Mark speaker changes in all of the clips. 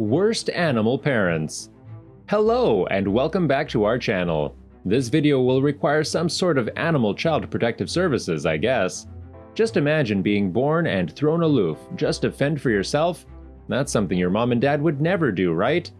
Speaker 1: Worst Animal Parents Hello and welcome back to our channel. This video will require some sort of animal child protective services, I guess. Just imagine being born and thrown aloof just to fend for yourself. That's something your mom and dad would never do, right?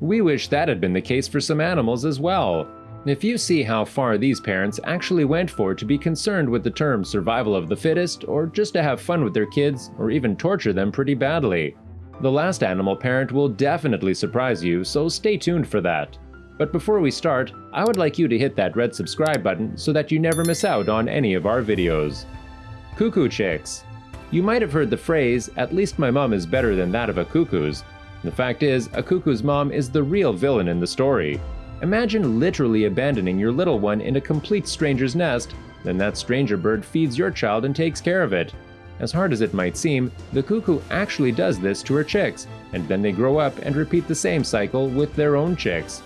Speaker 1: We wish that had been the case for some animals as well. If you see how far these parents actually went for to be concerned with the term survival of the fittest, or just to have fun with their kids, or even torture them pretty badly, the last animal parent will definitely surprise you, so stay tuned for that. But before we start, I would like you to hit that red subscribe button so that you never miss out on any of our videos. Cuckoo Chicks You might have heard the phrase, at least my mom is better than that of a cuckoo's. The fact is, a cuckoo's mom is the real villain in the story. Imagine literally abandoning your little one in a complete stranger's nest, then that stranger bird feeds your child and takes care of it. As hard as it might seem, the cuckoo actually does this to her chicks, and then they grow up and repeat the same cycle with their own chicks.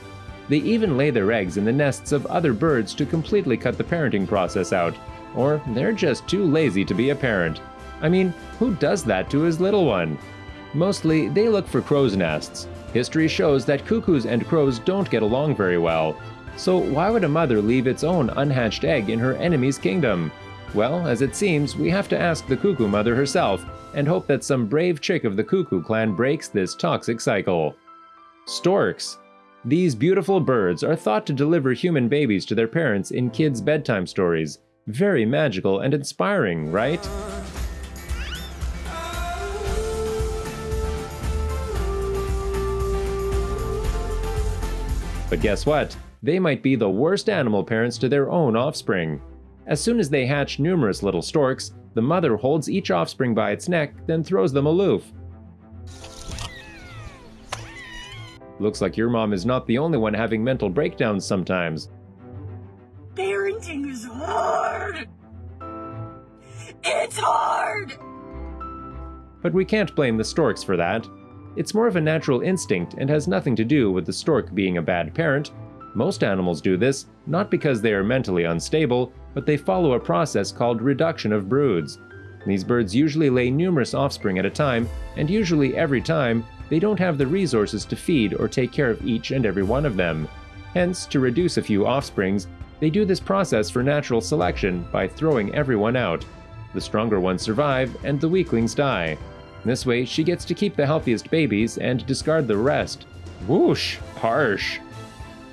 Speaker 1: They even lay their eggs in the nests of other birds to completely cut the parenting process out, or they're just too lazy to be a parent. I mean, who does that to his little one? Mostly, they look for crow's nests. History shows that cuckoos and crows don't get along very well. So why would a mother leave its own unhatched egg in her enemy's kingdom? Well, as it seems, we have to ask the cuckoo mother herself and hope that some brave chick of the cuckoo clan breaks this toxic cycle. Storks. These beautiful birds are thought to deliver human babies to their parents in kids' bedtime stories. Very magical and inspiring, right? But guess what? They might be the worst animal parents to their own offspring. As soon as they hatch numerous little storks, the mother holds each offspring by its neck, then throws them aloof. Looks like your mom is not the only one having mental breakdowns sometimes.
Speaker 2: Parenting is hard! It's hard!
Speaker 1: But we can't blame the storks for that. It's more of a natural instinct and has nothing to do with the stork being a bad parent. Most animals do this, not because they are mentally unstable, but they follow a process called reduction of broods. These birds usually lay numerous offspring at a time, and usually every time, they don't have the resources to feed or take care of each and every one of them. Hence, to reduce a few offsprings, they do this process for natural selection by throwing everyone out. The stronger ones survive, and the weaklings die. This way, she gets to keep the healthiest babies and discard the rest. Whoosh! Harsh!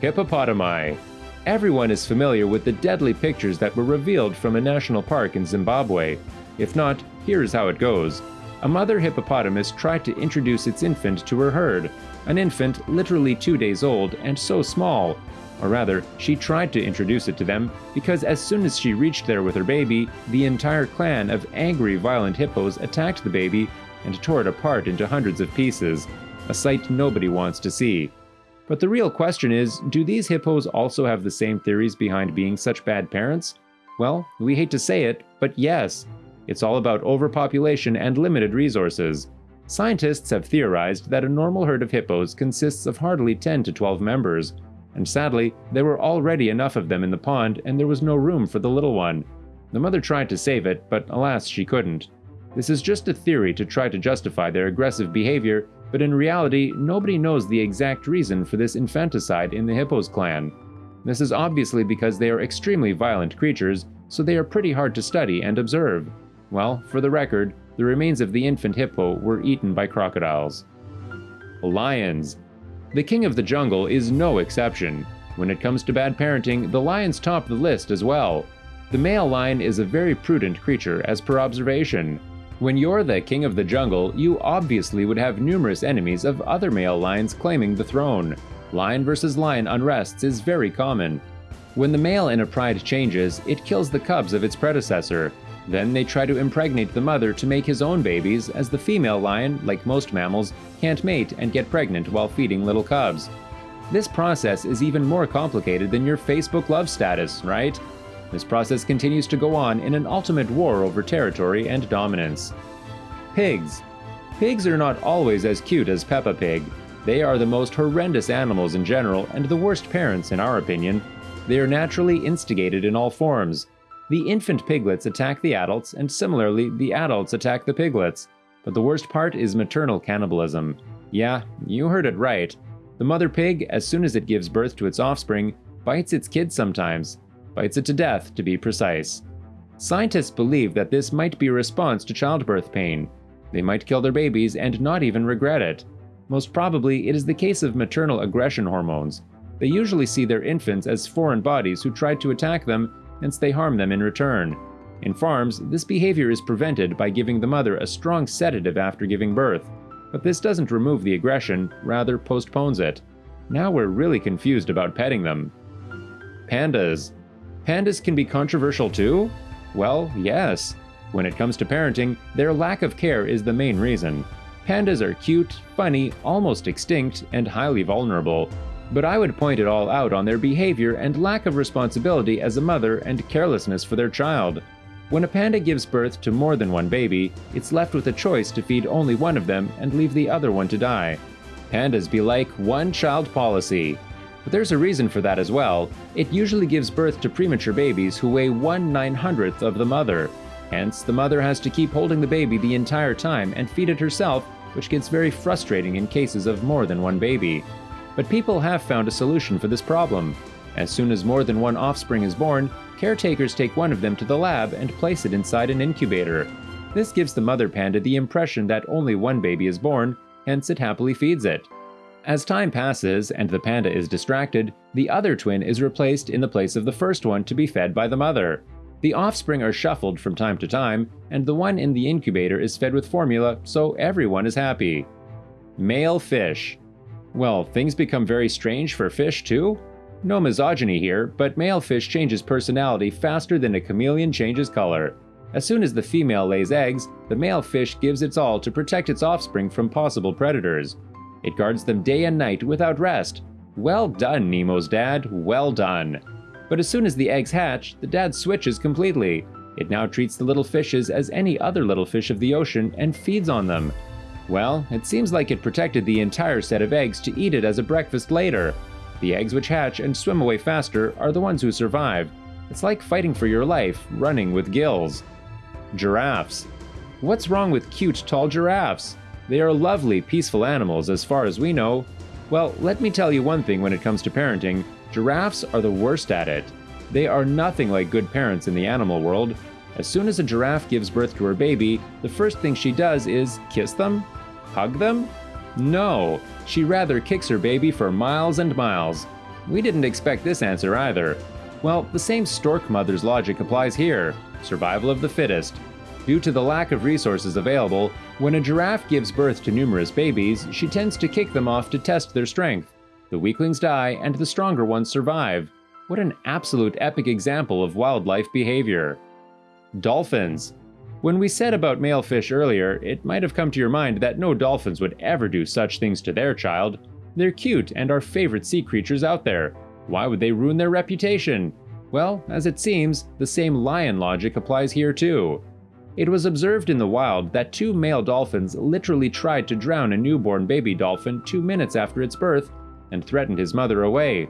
Speaker 1: Hippopotami Everyone is familiar with the deadly pictures that were revealed from a national park in Zimbabwe. If not, here's how it goes. A mother hippopotamus tried to introduce its infant to her herd, an infant literally two days old and so small. Or rather, she tried to introduce it to them because as soon as she reached there with her baby, the entire clan of angry, violent hippos attacked the baby and tore it apart into hundreds of pieces, a sight nobody wants to see. But the real question is, do these hippos also have the same theories behind being such bad parents? Well, we hate to say it, but yes. It's all about overpopulation and limited resources. Scientists have theorized that a normal herd of hippos consists of hardly 10 to 12 members, and sadly, there were already enough of them in the pond and there was no room for the little one. The mother tried to save it, but alas, she couldn't. This is just a theory to try to justify their aggressive behavior but in reality, nobody knows the exact reason for this infanticide in the Hippos clan. This is obviously because they are extremely violent creatures, so they are pretty hard to study and observe. Well, for the record, the remains of the infant hippo were eaten by crocodiles. Lions. The king of the jungle is no exception. When it comes to bad parenting, the lions top the list as well. The male lion is a very prudent creature as per observation. When you're the king of the jungle, you obviously would have numerous enemies of other male lions claiming the throne. Lion versus lion unrests is very common. When the male in a pride changes, it kills the cubs of its predecessor. Then they try to impregnate the mother to make his own babies, as the female lion, like most mammals, can't mate and get pregnant while feeding little cubs. This process is even more complicated than your Facebook love status, right? This process continues to go on in an ultimate war over territory and dominance. Pigs. Pigs are not always as cute as Peppa Pig. They are the most horrendous animals in general and the worst parents in our opinion. They are naturally instigated in all forms. The infant piglets attack the adults, and similarly, the adults attack the piglets. But the worst part is maternal cannibalism. Yeah, you heard it right. The mother pig, as soon as it gives birth to its offspring, bites its kid sometimes. Bites it to death, to be precise. Scientists believe that this might be a response to childbirth pain. They might kill their babies and not even regret it. Most probably, it is the case of maternal aggression hormones. They usually see their infants as foreign bodies who try to attack them, hence they harm them in return. In farms, this behavior is prevented by giving the mother a strong sedative after giving birth. But this doesn't remove the aggression, rather postpones it. Now we're really confused about petting them. Pandas. Pandas can be controversial too? Well, yes. When it comes to parenting, their lack of care is the main reason. Pandas are cute, funny, almost extinct, and highly vulnerable. But I would point it all out on their behavior and lack of responsibility as a mother and carelessness for their child. When a panda gives birth to more than one baby, it's left with a choice to feed only one of them and leave the other one to die. Pandas be like one child policy. But there's a reason for that as well. It usually gives birth to premature babies who weigh 1 900th of the mother. Hence, the mother has to keep holding the baby the entire time and feed it herself, which gets very frustrating in cases of more than one baby. But people have found a solution for this problem. As soon as more than one offspring is born, caretakers take one of them to the lab and place it inside an incubator. This gives the mother panda the impression that only one baby is born, hence it happily feeds it. As time passes and the panda is distracted, the other twin is replaced in the place of the first one to be fed by the mother. The offspring are shuffled from time to time, and the one in the incubator is fed with formula, so everyone is happy. Male fish. Well, things become very strange for fish too? No misogyny here, but male fish changes personality faster than a chameleon changes color. As soon as the female lays eggs, the male fish gives its all to protect its offspring from possible predators. It guards them day and night without rest. Well done, Nemo's dad, well done. But as soon as the eggs hatch, the dad switches completely. It now treats the little fishes as any other little fish of the ocean and feeds on them. Well, it seems like it protected the entire set of eggs to eat it as a breakfast later. The eggs which hatch and swim away faster are the ones who survive. It's like fighting for your life, running with gills. Giraffes. What's wrong with cute, tall giraffes? They are lovely, peaceful animals as far as we know. Well, let me tell you one thing when it comes to parenting giraffes are the worst at it. They are nothing like good parents in the animal world. As soon as a giraffe gives birth to her baby, the first thing she does is kiss them? Hug them? No, she rather kicks her baby for miles and miles. We didn't expect this answer either. Well, the same stork mother's logic applies here survival of the fittest. Due to the lack of resources available, when a giraffe gives birth to numerous babies, she tends to kick them off to test their strength. The weaklings die and the stronger ones survive. What an absolute epic example of wildlife behavior. Dolphins. When we said about male fish earlier, it might have come to your mind that no dolphins would ever do such things to their child. They're cute and our favorite sea creatures out there. Why would they ruin their reputation? Well, as it seems, the same lion logic applies here too. It was observed in the wild that two male dolphins literally tried to drown a newborn baby dolphin two minutes after its birth and threatened his mother away.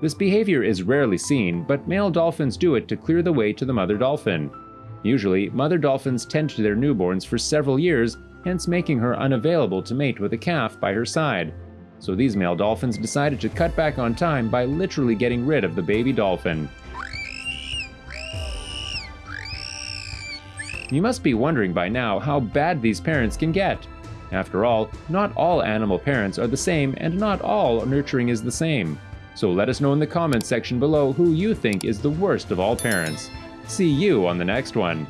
Speaker 1: This behavior is rarely seen, but male dolphins do it to clear the way to the mother dolphin. Usually, mother dolphins tend to their newborns for several years, hence making her unavailable to mate with a calf by her side. So these male dolphins decided to cut back on time by literally getting rid of the baby dolphin. You must be wondering by now how bad these parents can get. After all, not all animal parents are the same and not all nurturing is the same. So let us know in the comments section below who you think is the worst of all parents. See you on the next one.